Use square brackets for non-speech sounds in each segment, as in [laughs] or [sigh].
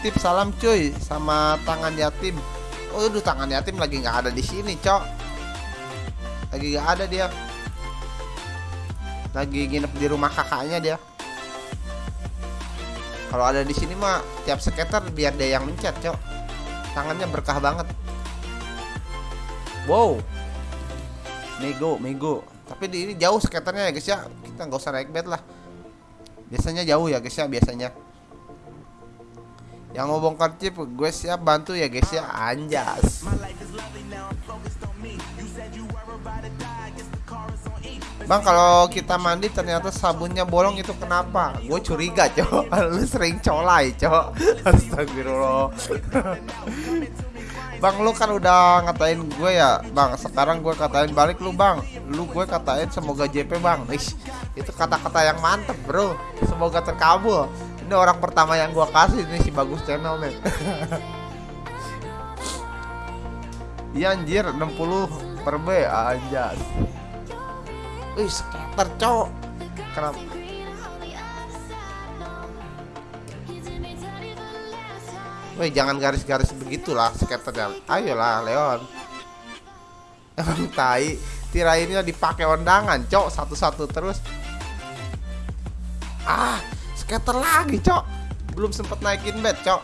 titip salam cuy sama tangan yatim. Aduh tangan yatim lagi nggak ada di sini, Cok. Lagi nggak ada dia. Lagi nginep di rumah kakaknya dia. Kalau ada di sini mah tiap skater biar dia yang mencet, Cok. Tangannya berkah banget. Wow. Mego, Mego. Tapi di ini jauh skaternya ya, guys ya. Kita nggak usah naik bed lah. Biasanya jauh ya, guys ya, biasanya. Yang mau bongkar chip gue siap bantu ya guys ya. Anjas. Bang kalau kita mandi ternyata sabunnya bolong itu kenapa? Gue curiga cok [laughs] Lu sering colai cok [laughs] Astagfirullah. [laughs] Bang lu kan udah ngatain gue ya. Bang sekarang gue katain balik lu bang. Lu gue katain semoga JP bang. Ish, Itu kata-kata yang mantep bro. Semoga terkabul ini orang pertama yang gua kasih ini si bagus channel nih. [laughs] Iya anjir 60 per B anjas. Wih skater cowok. Kenapa? Wih jangan garis-garis begitulah skaternya. Ayolah Leon. Emang tai Tirainnya dipakai undangan cok Satu-satu terus. Ah scatter lagi cok. Belum sempet naikin bed cok.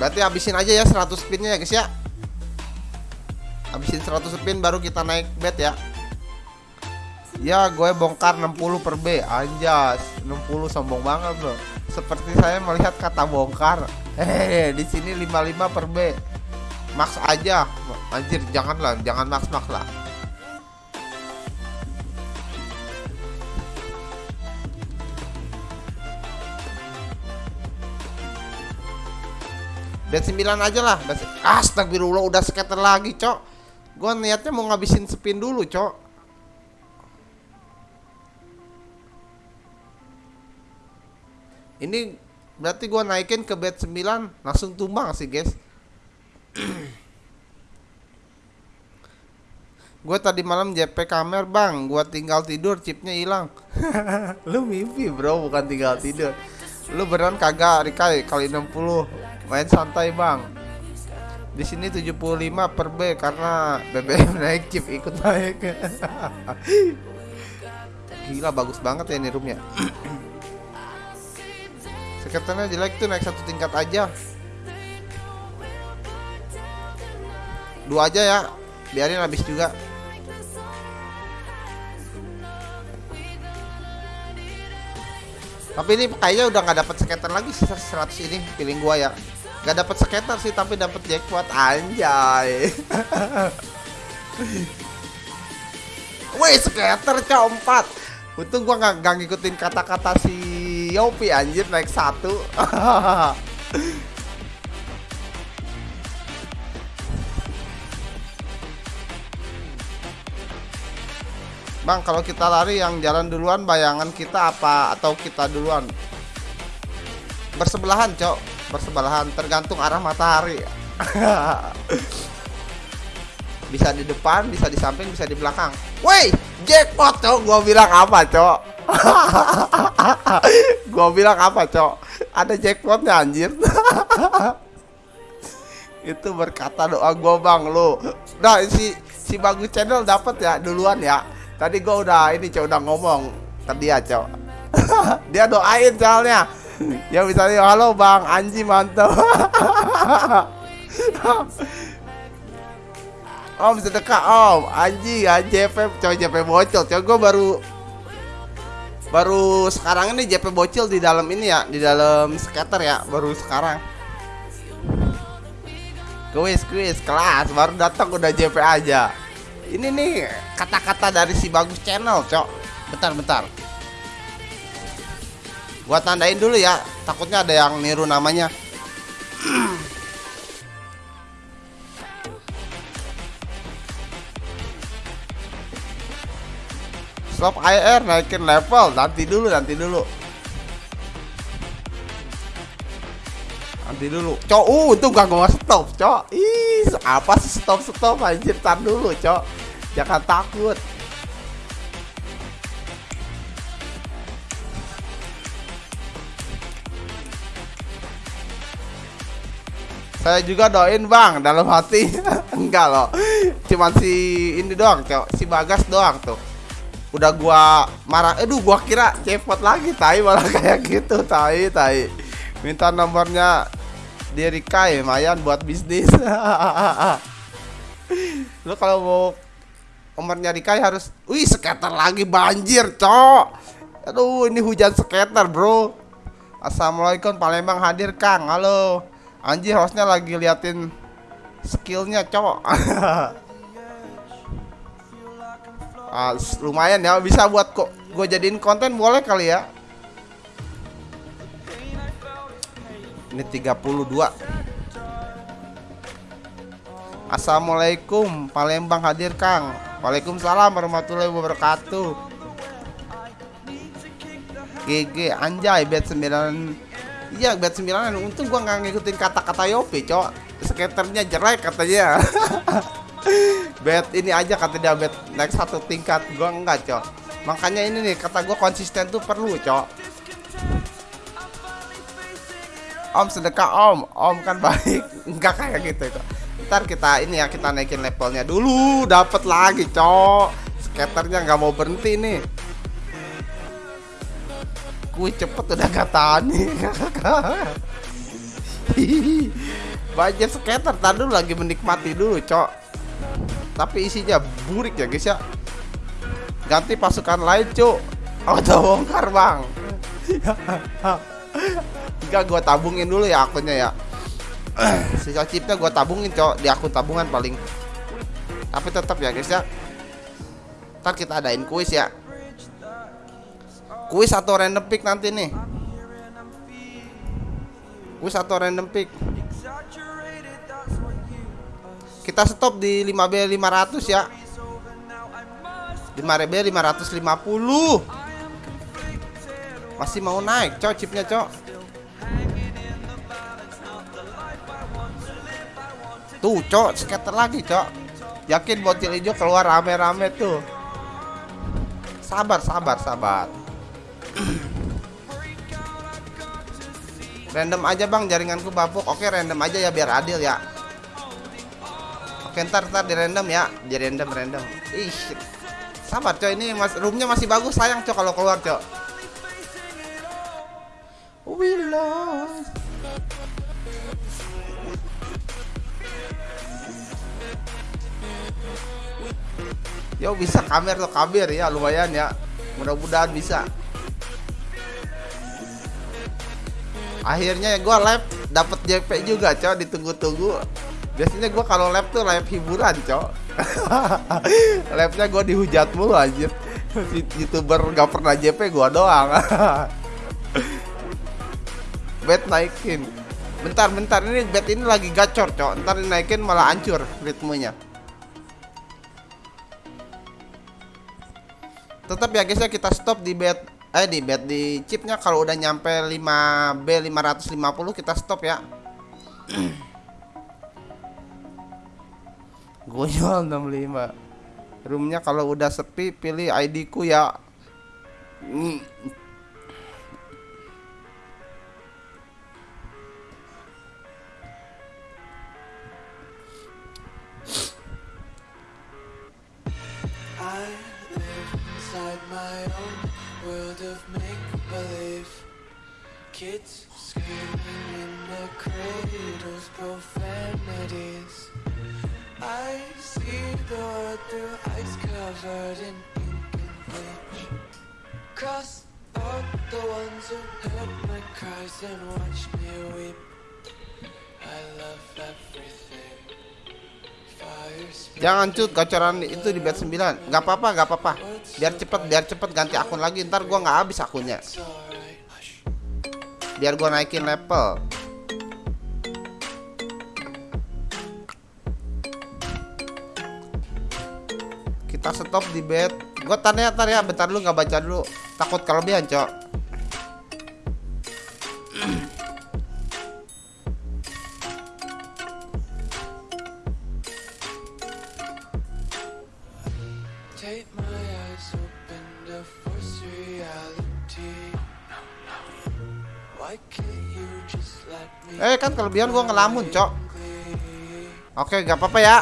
Berarti habisin aja ya 100 spinnya ya guys ya. Habisin 100 spin baru kita naik bed ya. Ya gue bongkar 60 per B. Anjas 60 sombong banget bro. Seperti saya melihat kata bongkar. Hehehe di sini 55 per B. Max aja. Anjir janganlah jangan max max lah Bet 9 aja lah. Astagfirullah udah scatter lagi, Cok. Gua niatnya mau ngabisin spin dulu, Cok. Ini berarti gua naikin ke bet 9 langsung tumbang sih, guys. [clears throat] gue tadi malam JP kamer bang gue tinggal tidur chipnya hilang [laughs] lu mimpi bro bukan tinggal tidur lu beneran kagak Rikai kali 60 main santai bang. Di sini 75 per B karena BBM naik chip ikut naik. [laughs] Gila bagus banget ya ini roomnya. [clears throat] Sekitarnya jelek tuh naik satu tingkat aja. Dua aja ya. Biarin habis juga. Tapi ini kayaknya udah nggak dapat skater lagi sisa 100 ini feeling gua ya. Gak dapat skater sih tapi dapat jackpot anjay. Wih skater keempat. Untung gua nggak ngikutin kata-kata si Yopi anjir naik satu. [laughs] Bang, kalau kita lari yang jalan duluan bayangan kita apa atau kita duluan? Bersebelahan, Cok. Bersebelahan tergantung arah matahari. [laughs] bisa di depan, bisa di samping, bisa di belakang. Woi, jackpot, Cok. Gua bilang apa, Cok? [laughs] gua bilang apa, Cok? Ada jackpotnya anjir. [laughs] Itu berkata doa gua, Bang, lu. Nah, si si bagus channel dapat ya duluan ya Tadi gue udah ini cowok udah ngomong ke dia cowok. dia doain soalnya. [laughs] Ya misalnya halo bang Anji mantap. [laughs] om sedekah om. Anji JP coba JP bocil. Coba gue baru baru sekarang ini JP bocil di dalam ini ya di dalam skater ya baru sekarang. Kuis kuis kelas baru datang udah JP aja. Ini nih kata-kata dari si bagus channel cok. Bentar bentar gua tandain dulu ya. Takutnya ada yang niru namanya. Stop IR naikin level. Nanti dulu nanti dulu. Nanti dulu. Cok uh itu gak gua stop cok. Ih apa sih stop stop anjir tar dulu cok. Jangan takut. Saya juga doain bang. Dalam hati. [laughs] Enggak loh. Cuman si ini doang cok. Si Bagas doang tuh. Udah gua marah. Aduh gua kira cepot lagi. Tai malah [laughs] kayak gitu. Tai tai. Minta nomornya Diri Kai lumayan buat bisnis. [laughs] Lu kalau mau nomornya Rikai harus Wih skater lagi banjir cok. Aduh ini hujan skater bro. Assalamualaikum Palembang hadir Kang. Halo Anjir hostnya lagi liatin skillnya cowok. [laughs] Ah, lumayan ya bisa buat kok gue jadiin konten boleh kali ya. Ini 32 Assalamualaikum Palembang hadir Kang. Waalaikumsalam warahmatullahi wabarakatuh. GG anjay bet 9 Iya bet 9 Untung gua nggak ngikutin kata-kata Yopi cok Skaternya jelek katanya. [laughs] Bet ini aja kata dia bet naik satu tingkat Gua enggak cok Makanya ini nih kata gua konsisten tuh perlu cok Om sedekah om. Om kan baik. [laughs] Enggak kayak gitu cok Ntar kita ini ya kita naikin levelnya dulu. Dapat lagi cok Skaternya nggak mau berhenti nih Wih cepet udah tahan nih Banyak skater Tadi lagi menikmati dulu cok. Tapi isinya burik ya guys ya. Ganti pasukan lain cok. Auto bongkar bang. [laughs] Enggak gue tabungin dulu ya akunnya ya. [clears throat] Sisa chipnya gue tabungin cok Di akun tabungan paling. Tapi tetap ya guys ya. Ntar kita adain kuis ya Kuis atau random pick nanti nih? Kuis atau random pick? Kita stop di 5B 500 ya. 5B 550 Masih mau naik cok chipnya cok. Tuh cok scatter lagi cok. Yakin bocil hijau keluar rame-rame tuh. Sabar sabar sabar random aja bang jaringanku bapuk. Oke random aja ya biar adil ya. Oke ntar ntar di random ya. Di random random. Ih sabar coy ini mas roomnya masih bagus. Sayang coy kalau keluar coy we lost Yo bisa kamer tuh kabir. Ya lumayan ya. Mudah-mudahan bisa akhirnya gue live dapat JP juga cok ditunggu-tunggu. Biasanya gue kalau live tuh live hiburan cok. [laughs] Live nya gue dihujat mulu anjir. Youtuber gak pernah JP gue doang. [laughs] Bet naikin. Bentar bentar ini bet ini lagi gacor cok. Ntar naikin malah hancur ritmenya. Tetap ya guys ya kita stop di bet eh di bed di chipnya kalau udah nyampe 5B 550 kita stop ya. [clears throat] Gue jual 65 roomnya kalau udah sepi pilih ID ku ya Kids screaming in the cradles, profanities. I see the world through ice covered in ink and bleach. Cross out the ones who heard my cries and watched me weep. I love everything. Jangan cut gacoran itu di bet 9 Gak apa-apa gak apa-apa Biar cepet biar cepet ganti akun lagi Ntar gua nggak habis akunnya biar gua naikin level. Kita stop di bed. Gua tanya tanya bentar dulu nggak baca dulu. Takut kelebihan cok Eh kan kelebihan gua ngelamun, Cok. Oke, gak apa-apa ya.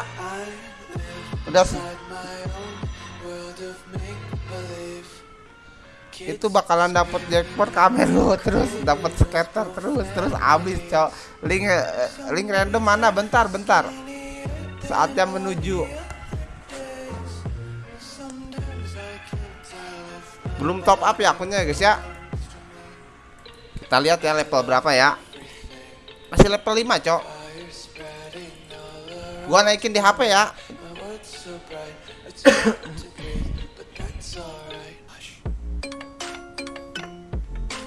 Udah itu bakalan dapat jackpot kamer lu terus dapat skater terus terus abis cok. Link eh, link random mana? Bentar bentar. Saatnya menuju. Belum top up ya akunnya guys ya kita lihat ya level berapa ya? Masih level 5 cok. Gua naikin di HP ya.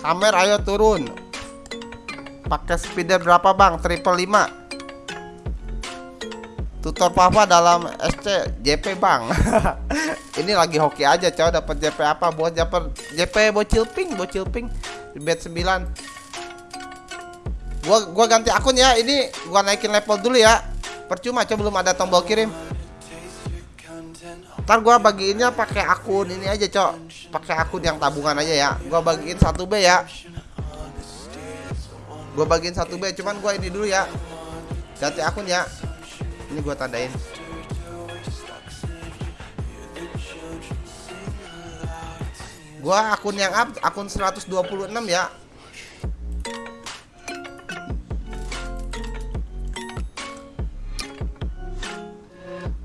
Kamer ayo turun. Pakai speeder berapa bang? Triple 5 Tutor papa dalam SC JP bang. [laughs] Ini lagi hoki aja cow dapat JP apa? Buat dapat JP bocil pink bocil pink bed 9 Gua gua ganti akun ya ini gua naikin level dulu ya Percuma coba belum ada tombol kirim Ntar gua bagiinnya pakai akun ini aja, Cok. Pakai akun yang tabungan aja ya. Gua bagiin 1B ya. Gua bagiin 1B, cuman gua ini dulu ya. Ganti akun ya. Ini gua tandain. Gua akun yang up, akun 126 ya.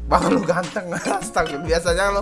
Bang lu ganteng [laughs] Astaga biasanya lo